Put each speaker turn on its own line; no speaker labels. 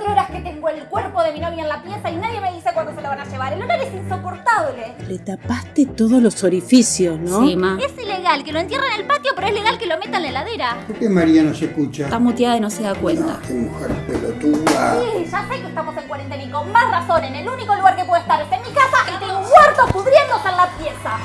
Horas que tengo el cuerpo de mi novia en la pieza y nadie me dice cuándo se lo van a llevar. El olor es insoportable.
Le tapaste todos los orificios, ¿no?
Sí, ma.
Es ilegal que lo entierren en el patio, pero es legal que lo metan en la heladera.
¿Por qué María no se escucha?
Está muteada y no se da cuenta.
No, qué mujer pelotuda.
Sí, ya sé que estamos en cuarentena y con más razón. En el único lugar que puedo estar es en mi casa y tengo un muerto pudriéndose en la pieza.